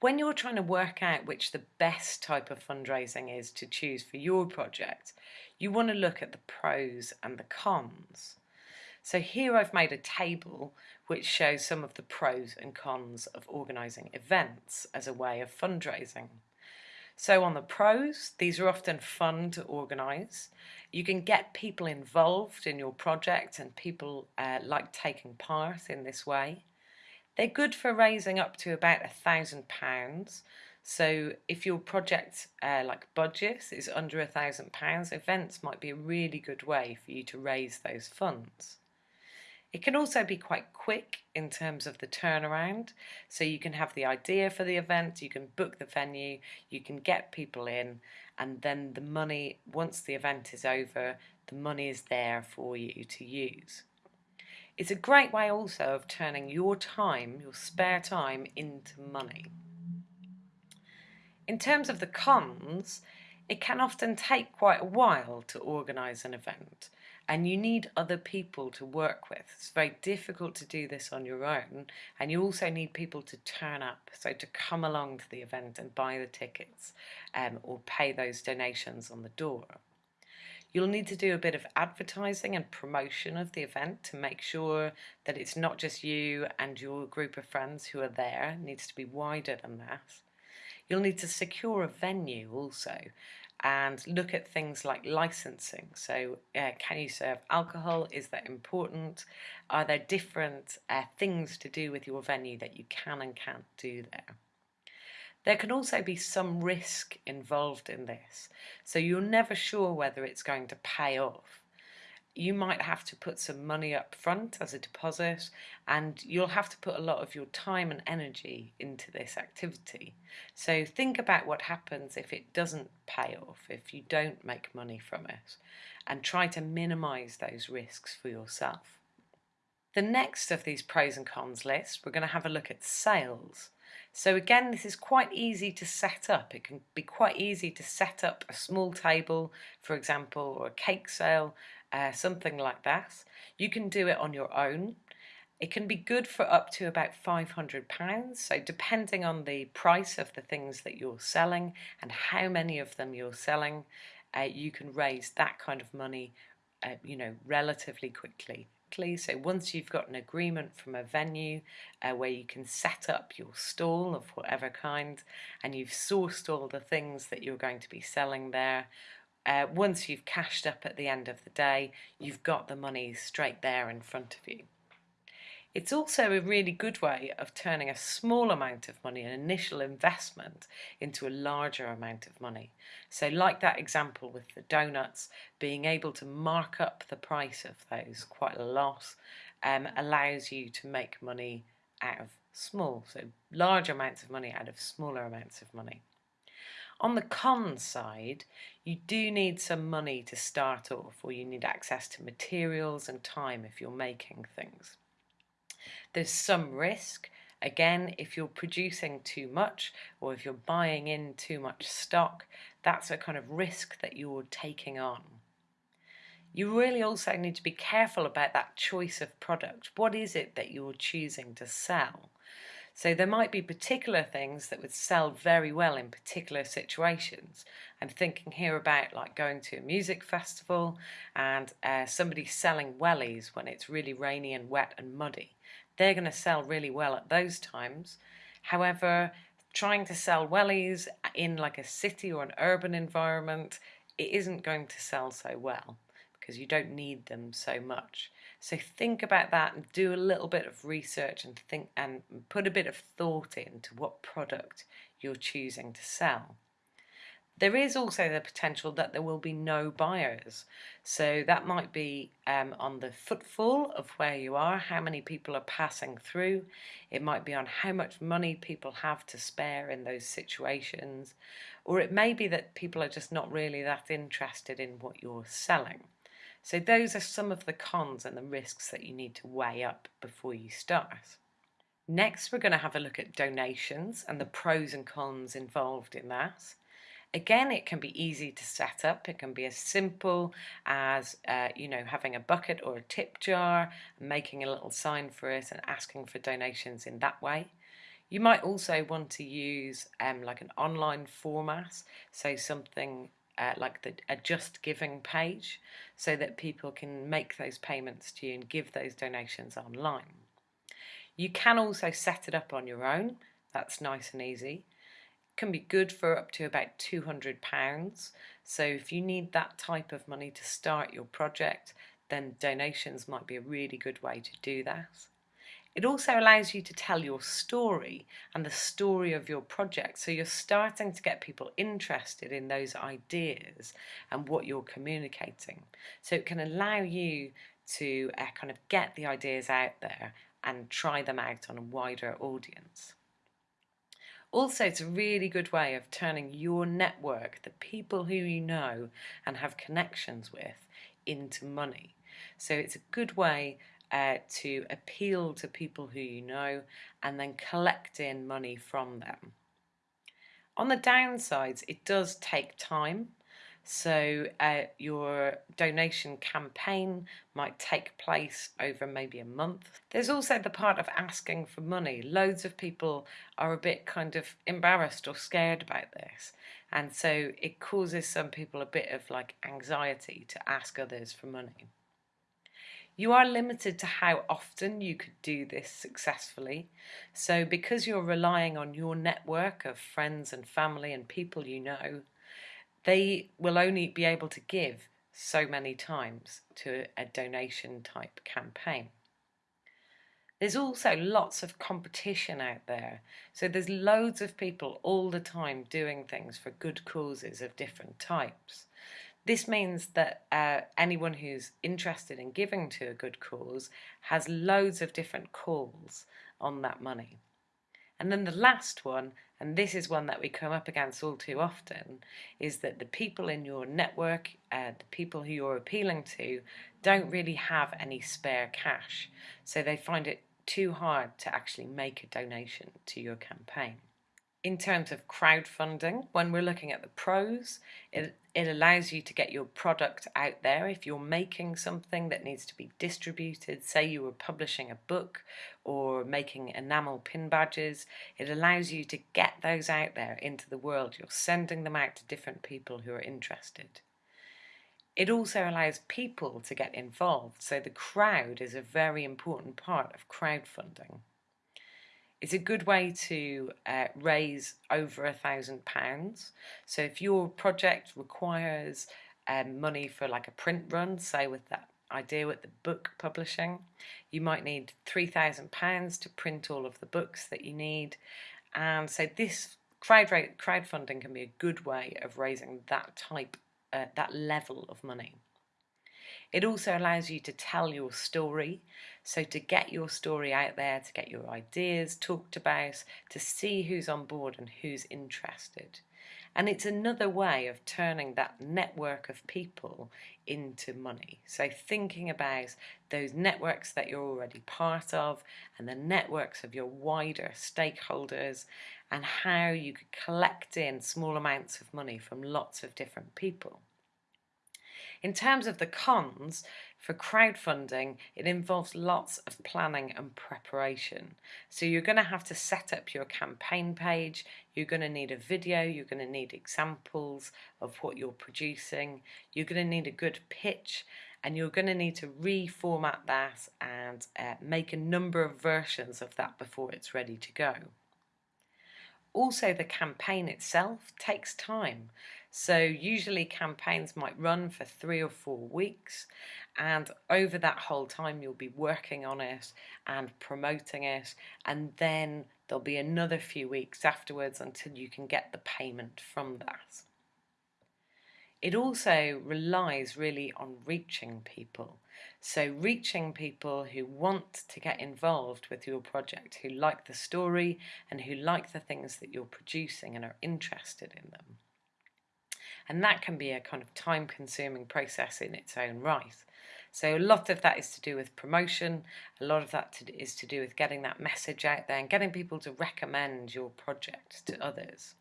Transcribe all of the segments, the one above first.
When you're trying to work out which the best type of fundraising is to choose for your project, you want to look at the pros and the cons. So here I've made a table which shows some of the pros and cons of organising events as a way of fundraising. So on the pros, these are often fun to organise. You can get people involved in your project and people uh, like taking part in this way. They're good for raising up to about a thousand pounds. So if your project uh, like budget is under a thousand pounds, events might be a really good way for you to raise those funds. It can also be quite quick in terms of the turnaround. So you can have the idea for the event, you can book the venue, you can get people in, and then the money, once the event is over, the money is there for you to use. It's a great way also of turning your time, your spare time, into money. In terms of the cons, it can often take quite a while to organise an event and you need other people to work with. It's very difficult to do this on your own and you also need people to turn up, so to come along to the event and buy the tickets um, or pay those donations on the door. You'll need to do a bit of advertising and promotion of the event to make sure that it's not just you and your group of friends who are there, it needs to be wider than that. You'll need to secure a venue also and look at things like licensing. So uh, can you serve alcohol? Is that important? Are there different uh, things to do with your venue that you can and can't do there? There can also be some risk involved in this, so you're never sure whether it's going to pay off you might have to put some money up front as a deposit and you'll have to put a lot of your time and energy into this activity. So think about what happens if it doesn't pay off, if you don't make money from it and try to minimize those risks for yourself. The next of these pros and cons lists, we're going to have a look at sales. So again, this is quite easy to set up. It can be quite easy to set up a small table, for example, or a cake sale, uh, something like that. You can do it on your own. It can be good for up to about £500, so depending on the price of the things that you're selling and how many of them you're selling, uh, you can raise that kind of money, uh, you know, relatively quickly. So once you've got an agreement from a venue uh, where you can set up your stall of whatever kind and you've sourced all the things that you're going to be selling there, uh, once you've cashed up at the end of the day, you've got the money straight there in front of you. It's also a really good way of turning a small amount of money, an initial investment, into a larger amount of money. So like that example with the donuts, being able to mark up the price of those quite a lot um, allows you to make money out of small, so large amounts of money out of smaller amounts of money. On the con side, you do need some money to start off or you need access to materials and time if you're making things. There's some risk. Again, if you're producing too much or if you're buying in too much stock, that's a kind of risk that you're taking on. You really also need to be careful about that choice of product. What is it that you're choosing to sell? So there might be particular things that would sell very well in particular situations. I'm thinking here about like going to a music festival and uh, somebody selling wellies when it's really rainy and wet and muddy they're going to sell really well at those times. However, trying to sell wellies in like a city or an urban environment, it isn't going to sell so well because you don't need them so much. So think about that and do a little bit of research and think and put a bit of thought into what product you're choosing to sell. There is also the potential that there will be no buyers. So that might be um, on the footfall of where you are, how many people are passing through. It might be on how much money people have to spare in those situations. Or it may be that people are just not really that interested in what you're selling. So those are some of the cons and the risks that you need to weigh up before you start. Next, we're going to have a look at donations and the pros and cons involved in that. Again, it can be easy to set up. It can be as simple as, uh, you know, having a bucket or a tip jar, making a little sign for it and asking for donations in that way. You might also want to use um, like an online format, so something uh, like the a JustGiving page, so that people can make those payments to you and give those donations online. You can also set it up on your own, that's nice and easy. Can be good for up to about £200, so if you need that type of money to start your project, then donations might be a really good way to do that. It also allows you to tell your story and the story of your project. So you're starting to get people interested in those ideas and what you're communicating. So it can allow you to uh, kind of get the ideas out there and try them out on a wider audience. Also, it's a really good way of turning your network, the people who you know and have connections with, into money. So it's a good way uh, to appeal to people who you know and then collect in money from them. On the downsides, it does take time. So uh, your donation campaign might take place over maybe a month. There's also the part of asking for money. Loads of people are a bit kind of embarrassed or scared about this. And so it causes some people a bit of like anxiety to ask others for money. You are limited to how often you could do this successfully. So because you're relying on your network of friends and family and people you know, they will only be able to give so many times to a donation type campaign. There's also lots of competition out there. So there's loads of people all the time doing things for good causes of different types. This means that uh, anyone who's interested in giving to a good cause has loads of different calls on that money. And then the last one, and this is one that we come up against all too often, is that the people in your network, uh, the people who you're appealing to, don't really have any spare cash. So they find it too hard to actually make a donation to your campaign in terms of crowdfunding, when we're looking at the pros, it, it allows you to get your product out there. If you're making something that needs to be distributed, say you were publishing a book or making enamel pin badges, it allows you to get those out there into the world. You're sending them out to different people who are interested. It also allows people to get involved, so the crowd is a very important part of crowdfunding. It's a good way to uh, raise over a thousand pounds. So if your project requires um, money for like a print run, say with that idea with the book publishing, you might need three thousand pounds to print all of the books that you need. And so this crowd crowdfunding can be a good way of raising that type, uh, that level of money. It also allows you to tell your story. So to get your story out there, to get your ideas talked about, to see who's on board and who's interested. And it's another way of turning that network of people into money. So thinking about those networks that you're already part of and the networks of your wider stakeholders and how you could collect in small amounts of money from lots of different people. In terms of the cons, for crowdfunding, it involves lots of planning and preparation. So you're going to have to set up your campaign page, you're going to need a video, you're going to need examples of what you're producing, you're going to need a good pitch, and you're going to need to reformat that and uh, make a number of versions of that before it's ready to go. Also, the campaign itself takes time. So usually campaigns might run for three or four weeks and over that whole time you'll be working on it and promoting it and then there'll be another few weeks afterwards until you can get the payment from that. It also relies really on reaching people. So reaching people who want to get involved with your project, who like the story and who like the things that you're producing and are interested in them. And that can be a kind of time consuming process in its own right. So a lot of that is to do with promotion, a lot of that to, is to do with getting that message out there and getting people to recommend your project to others.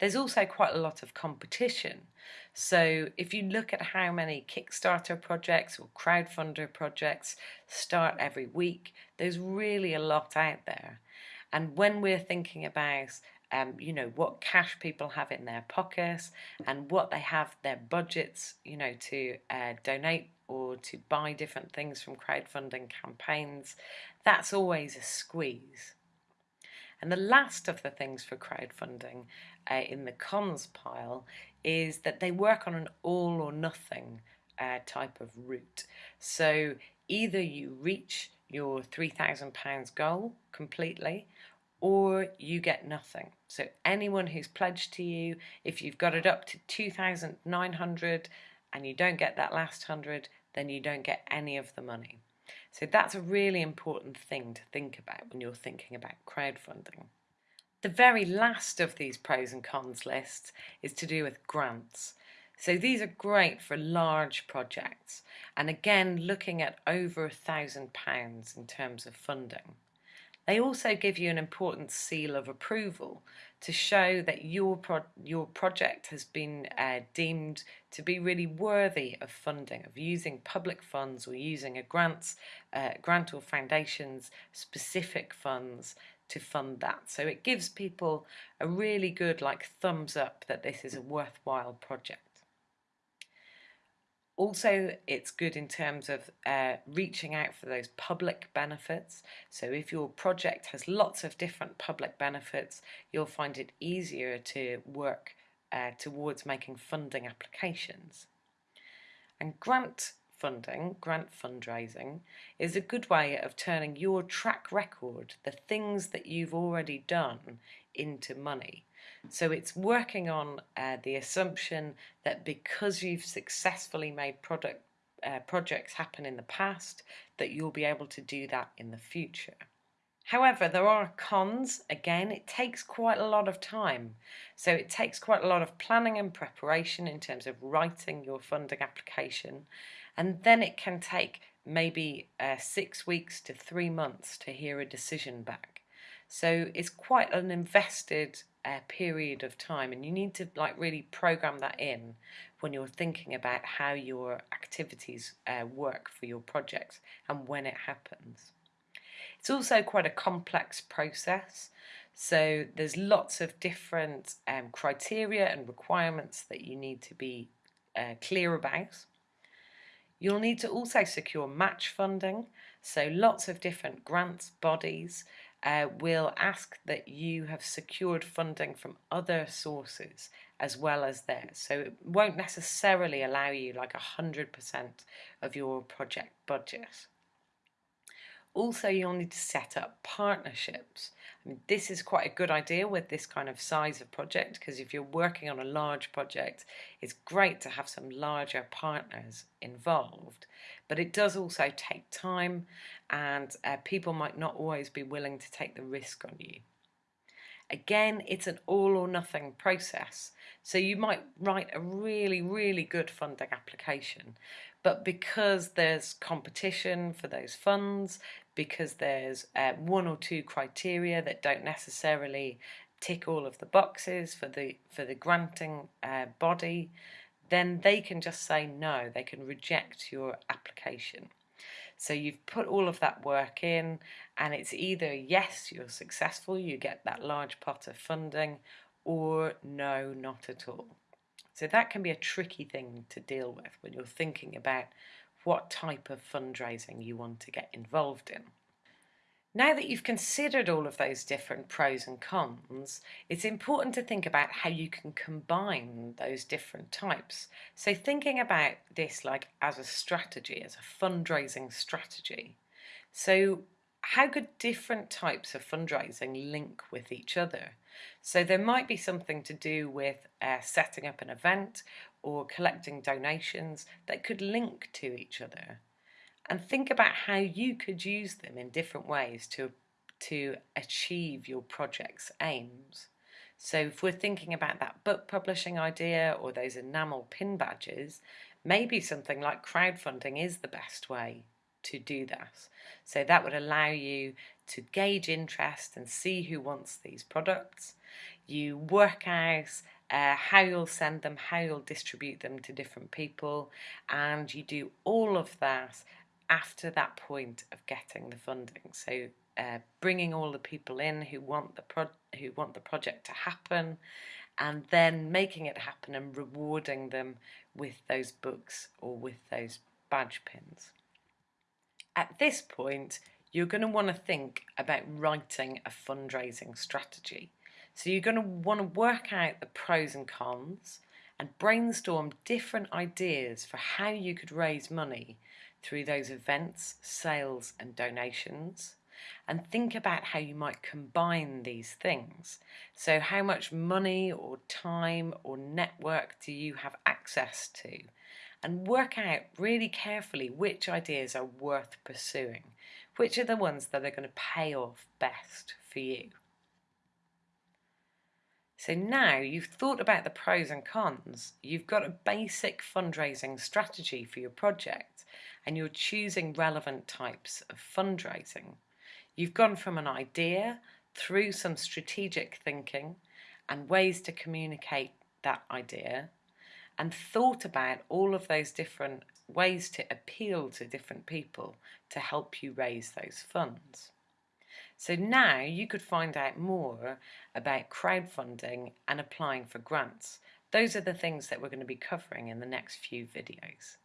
There's also quite a lot of competition. So if you look at how many Kickstarter projects or crowdfunder projects start every week, there's really a lot out there. And when we're thinking about um, you know what cash people have in their pockets and what they have their budgets you know to uh, donate or to buy different things from crowdfunding campaigns. That's always a squeeze. And the last of the things for crowdfunding uh, in the cons pile is that they work on an all or nothing uh, type of route. So either you reach your £3,000 goal completely or you get nothing. So anyone who's pledged to you, if you've got it up to 2,900 and you don't get that last 100, then you don't get any of the money. So that's a really important thing to think about when you're thinking about crowdfunding. The very last of these pros and cons lists is to do with grants. So these are great for large projects and again looking at over a thousand pounds in terms of funding. They also give you an important seal of approval to show that your pro your project has been uh, deemed to be really worthy of funding, of using public funds or using a grants, uh, grant or foundation's specific funds to fund that. So it gives people a really good like thumbs up that this is a worthwhile project. Also, it's good in terms of uh, reaching out for those public benefits. So if your project has lots of different public benefits, you'll find it easier to work uh, towards making funding applications. And grant funding, grant fundraising, is a good way of turning your track record, the things that you've already done, into money. So it's working on uh, the assumption that because you've successfully made product uh, projects happen in the past, that you'll be able to do that in the future. However, there are cons. Again, it takes quite a lot of time. So it takes quite a lot of planning and preparation in terms of writing your funding application. And then it can take maybe uh, six weeks to three months to hear a decision back. So it's quite an invested uh, period of time and you need to like really program that in when you're thinking about how your activities uh, work for your projects and when it happens. It's also quite a complex process so there's lots of different um, criteria and requirements that you need to be uh, clear about. You'll need to also secure match funding, so lots of different grants bodies uh, will ask that you have secured funding from other sources as well as theirs. So it won't necessarily allow you like 100% of your project budget. Also, you'll need to set up partnerships. This is quite a good idea with this kind of size of project because if you're working on a large project, it's great to have some larger partners involved. But it does also take time and uh, people might not always be willing to take the risk on you. Again, it's an all or nothing process. So you might write a really, really good funding application, but because there's competition for those funds, because there's uh, one or two criteria that don't necessarily tick all of the boxes for the for the granting uh, body, then they can just say no. They can reject your application. So you've put all of that work in, and it's either yes, you're successful, you get that large pot of funding, or no, not at all. So that can be a tricky thing to deal with when you're thinking about what type of fundraising you want to get involved in. Now that you've considered all of those different pros and cons, it's important to think about how you can combine those different types. So thinking about this like as a strategy, as a fundraising strategy. So how could different types of fundraising link with each other? So there might be something to do with uh, setting up an event or collecting donations that could link to each other and think about how you could use them in different ways to to achieve your project's aims. So if we're thinking about that book publishing idea or those enamel pin badges, maybe something like crowdfunding is the best way to do that. So that would allow you to gauge interest and see who wants these products. You work out uh, how you'll send them, how you'll distribute them to different people, and you do all of that after that point of getting the funding. So uh, bringing all the people in who want the pro who want the project to happen, and then making it happen and rewarding them with those books or with those badge pins. At this point, you're going to want to think about writing a fundraising strategy. So you're going to want to work out the pros and cons and brainstorm different ideas for how you could raise money through those events, sales and donations and think about how you might combine these things. So how much money or time or network do you have access to? And work out really carefully which ideas are worth pursuing, which are the ones that are going to pay off best for you. So now you've thought about the pros and cons, you've got a basic fundraising strategy for your project and you're choosing relevant types of fundraising. You've gone from an idea through some strategic thinking and ways to communicate that idea and thought about all of those different ways to appeal to different people to help you raise those funds. So now you could find out more about crowdfunding and applying for grants. Those are the things that we're going to be covering in the next few videos.